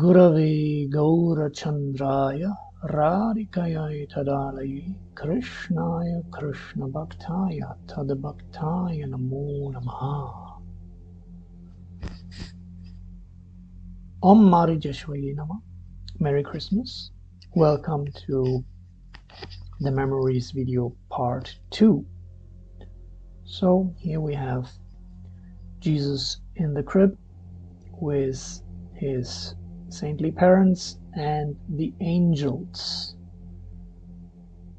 गुरवे गौरचन्द्राय राधिकयै तदालये कृष्णाय कृष्णभक्ताय तद्भक्ताय नमो नमः Om Mari Jeshwaye Nama. Merry Christmas. Welcome to the memories video part 2. So here we have Jesus in the crib with his saintly parents and the angels.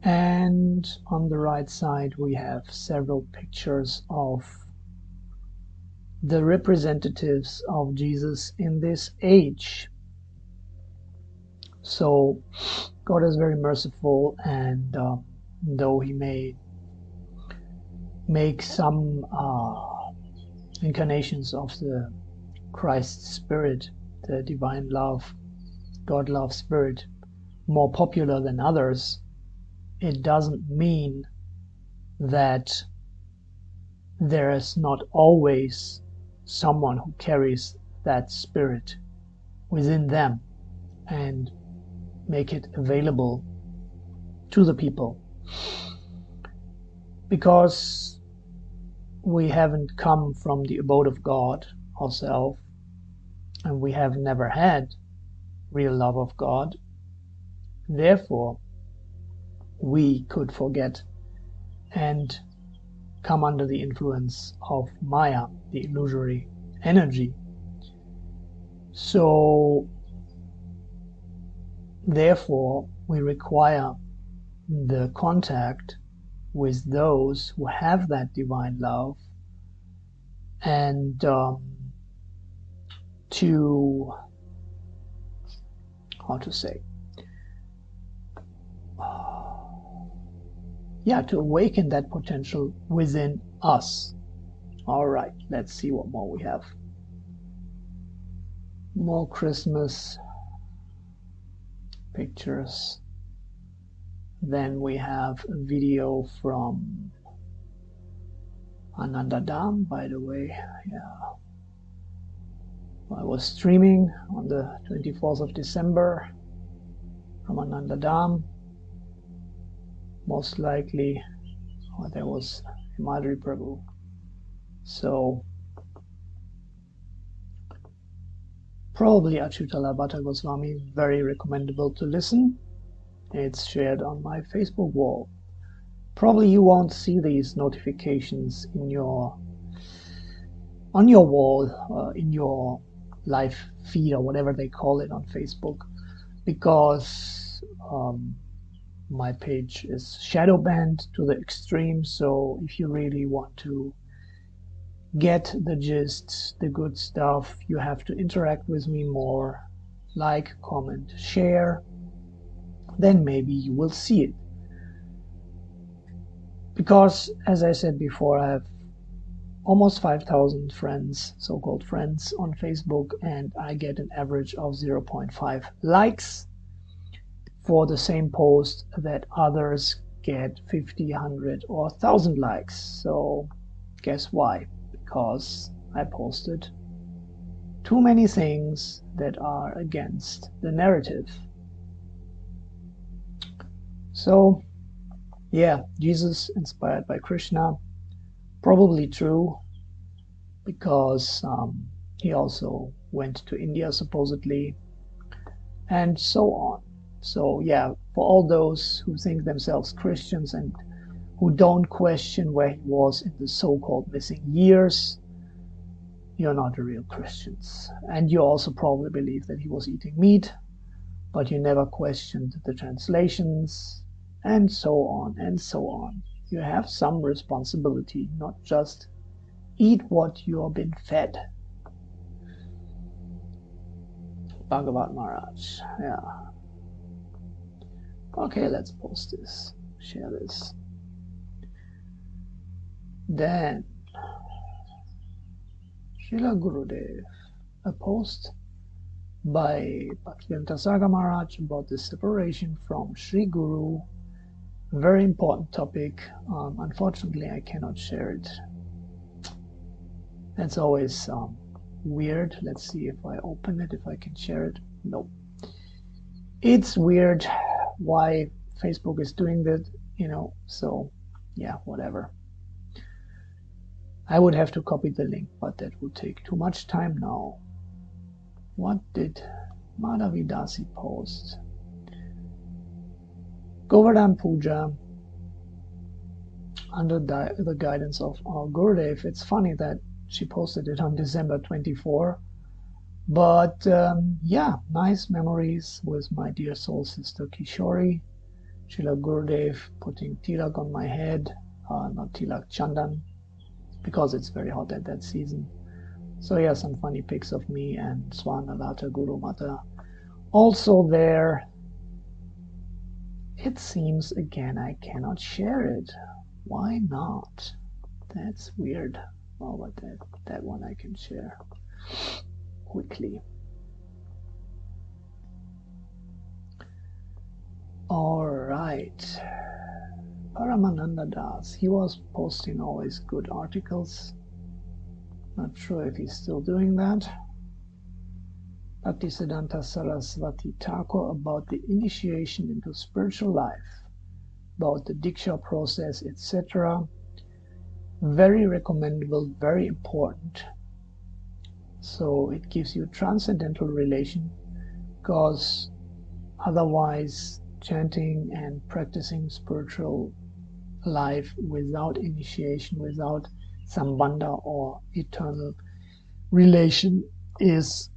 And on the right side we have several pictures of the representatives of Jesus in this age. So God is very merciful and uh, though he may make some uh, incarnations of the Christ spirit the divine love, God love spirit more popular than others, it doesn't mean that there is not always someone who carries that spirit within them and make it available to the people. Because we haven't come from the abode of God ourselves, and we have never had real love of God. Therefore, we could forget and come under the influence of Maya, the illusory energy. So, therefore, we require the contact with those who have that divine love and um, to how to say yeah to awaken that potential within us. All right let's see what more we have. More christmas pictures. Then we have a video from Ananda Dam by the way. Yeah I was streaming on the 24th of December from Ananda Dam. Most likely, oh, there was Himadri Prabhu. So, probably Achyutala Bhatta Goswami, very recommendable to listen. It's shared on my Facebook wall. Probably you won't see these notifications in your on your wall, uh, in your live feed or whatever they call it on Facebook because um, my page is shadow banned to the extreme. So if you really want to get the gist, the good stuff, you have to interact with me more, like, comment, share, then maybe you will see it. Because, as I said before, I have almost 5,000 friends, so-called friends on Facebook, and I get an average of 0.5 likes for the same post that others get 50, 100 or 1000 likes. So guess why? Because I posted too many things that are against the narrative. So yeah, Jesus inspired by Krishna probably true because um, he also went to India supposedly and so on. So yeah, for all those who think themselves Christians and who don't question where he was in the so-called missing years, you're not real Christians. And you also probably believe that he was eating meat, but you never questioned the translations, and so on and so on you have some responsibility, not just eat what you have been fed. Bhagavat Maharaj, yeah. Okay, let's post this, share this. Then, Srila Gurudev, a post by Bhaktivedanta Saga Maharaj about the separation from Sri Guru very important topic. Um, unfortunately, I cannot share it. That's always um, weird. Let's see if I open it, if I can share it. No. It's weird why Facebook is doing that, you know, so yeah, whatever. I would have to copy the link, but that would take too much time now. What did Madhavidasi post? Govardhan Puja under the guidance of our Gurudev. It's funny that she posted it on December 24. But um, yeah, nice memories with my dear soul sister Kishori. Srila Gurudev putting tilak on my head, uh, not tilak, chandan, because it's very hot at that season. So yeah, some funny pics of me and Swanalata Guru Mata also there. It seems again I cannot share it. Why not? That's weird. Oh, but that, that one I can share quickly. All right. Paramananda Das, he was posting always good articles. Not sure if he's still doing that. Bhaktisiddhanta Thakur about the initiation into spiritual life, about the Diksha process, etc. Very recommendable, very important. So it gives you transcendental relation because otherwise chanting and practicing spiritual life without initiation, without sambandha or eternal relation is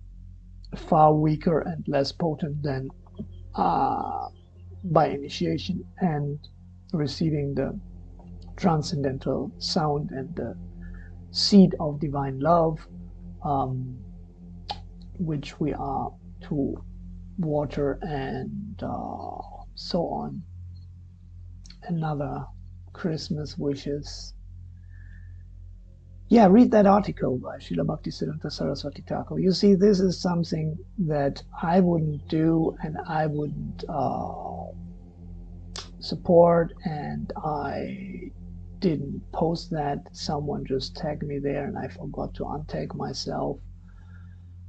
far weaker and less potent than uh, by initiation and receiving the transcendental sound and the seed of divine love, um, which we are to water and uh, so on. Another Christmas wishes. Yeah, read that article by Srila Bhaktisiddhanta Saraswati Thakur. You see, this is something that I wouldn't do and I wouldn't uh, support, and I didn't post that. Someone just tagged me there and I forgot to untag myself.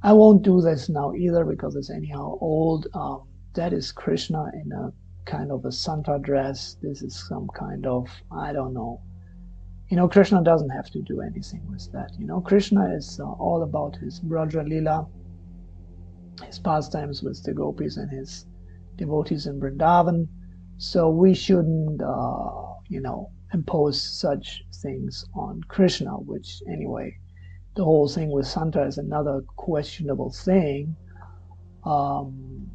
I won't do this now either because it's anyhow old. Um, that is Krishna in a kind of a Santa dress. This is some kind of, I don't know. You know, Krishna doesn't have to do anything with that. You know, Krishna is uh, all about his Braja Lila, his pastimes with the gopis and his devotees in Vrindavan. So we shouldn't, uh, you know, impose such things on Krishna, which anyway, the whole thing with Santa is another questionable thing. Um,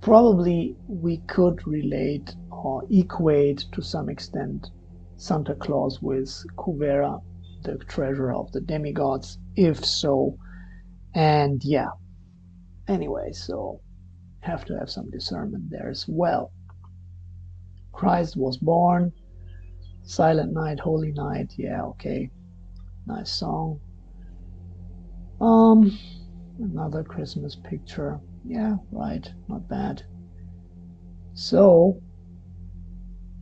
probably we could relate or equate to some extent Santa Claus with Kuvera, the treasurer of the demigods, if so. And yeah, anyway, so have to have some discernment there as well. Christ was born, Silent Night, Holy Night, yeah, okay, nice song. Um, another Christmas picture. Yeah, right, not bad. So,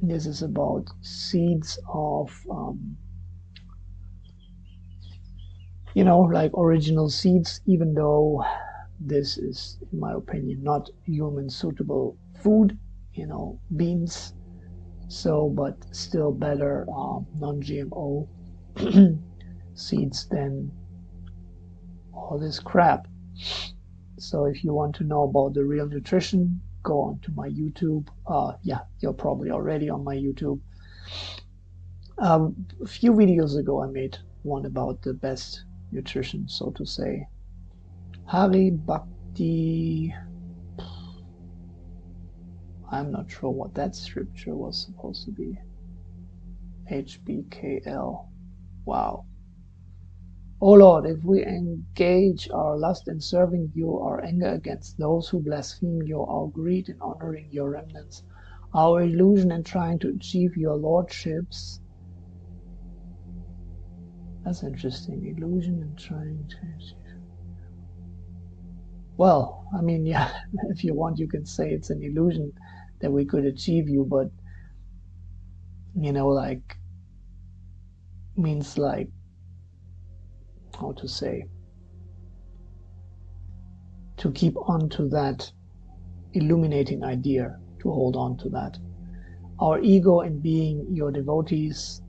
this is about seeds of, um, you know, like original seeds, even though this is, in my opinion, not human suitable food, you know, beans. So, but still better um, non-GMO seeds than all this crap. So if you want to know about the real nutrition, go on to my YouTube. Uh, yeah, you're probably already on my YouTube. Um, a few videos ago, I made one about the best nutrition, so to say. Hari Bhakti. I'm not sure what that scripture was supposed to be. HBKL. Wow. O Lord, if we engage our lust in serving you, our anger against those who blaspheme you, our greed in honoring your remnants, our illusion in trying to achieve your lordships. That's interesting. Illusion in trying to achieve. Well, I mean, yeah, if you want, you can say it's an illusion that we could achieve you, but, you know, like, means like how to say, to keep on to that illuminating idea, to hold on to that. Our ego in being your devotees,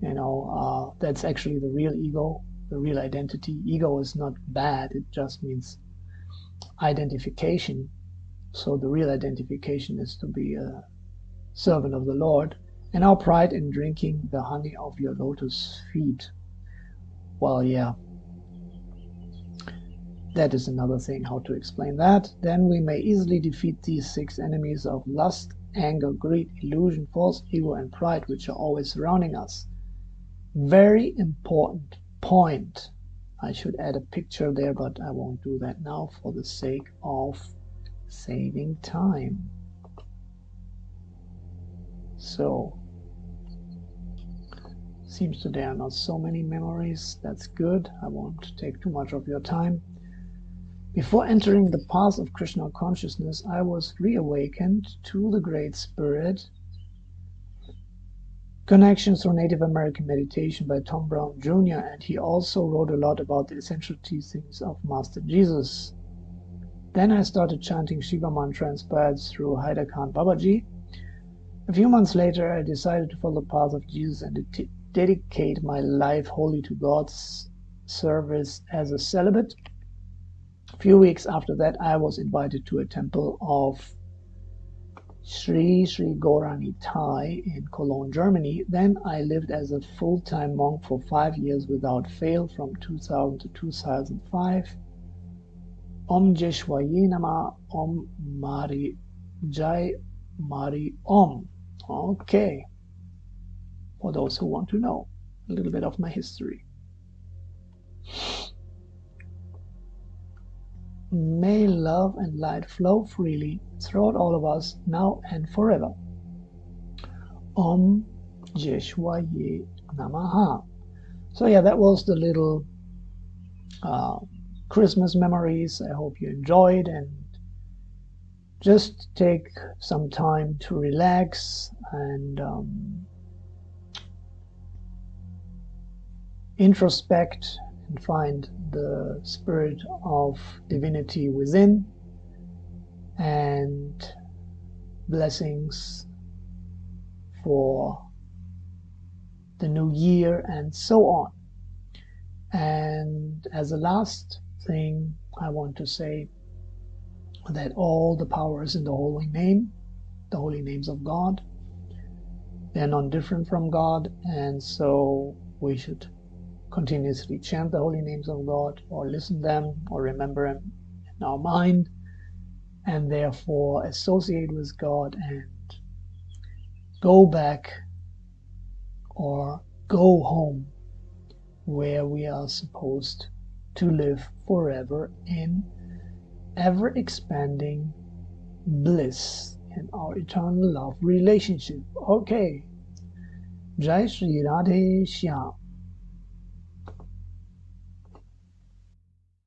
you know, uh, that's actually the real ego, the real identity. Ego is not bad, it just means identification. So the real identification is to be a servant of the Lord, and our pride in drinking the honey of your lotus feet. Well, yeah, that is another thing how to explain that. Then we may easily defeat these six enemies of lust, anger, greed, illusion, false ego, and pride, which are always surrounding us. Very important point. I should add a picture there, but I won't do that now for the sake of saving time. So, seems to there are not so many memories. That's good. I won't take too much of your time. Before entering the path of Krishna consciousness, I was reawakened to the Great Spirit. Connections through Native American Meditation by Tom Brown Jr. And he also wrote a lot about the essential teachings of Master Jesus. Then I started chanting Shiva mantra inspired through Haidakhan Babaji. A few months later, I decided to follow the path of Jesus and de dedicate my life wholly to God's service as a celibate. A few weeks after that, I was invited to a temple of Sri Sri Gaura Nitai in Cologne, Germany. Then I lived as a full-time monk for five years without fail from 2000 to 2005. Om Jeshwaye Nama Om Mari Jai Mari Om. Okay. For those who want to know a little bit of my history. May love and light flow freely throughout all of us now and forever. Om Jeshwaye Namaha. So yeah, that was the little uh, Christmas memories. I hope you enjoyed and just take some time to relax and um, introspect and find the spirit of divinity within and blessings for the new year and so on. And as a last thing, I want to say that all the powers in the holy name, the holy names of God. They're non different from God, and so we should continuously chant the holy names of God or listen them or remember them in our mind and therefore associate with God and go back or go home where we are supposed to live forever in ever expanding bliss in our eternal love relationship. Okay. Jai.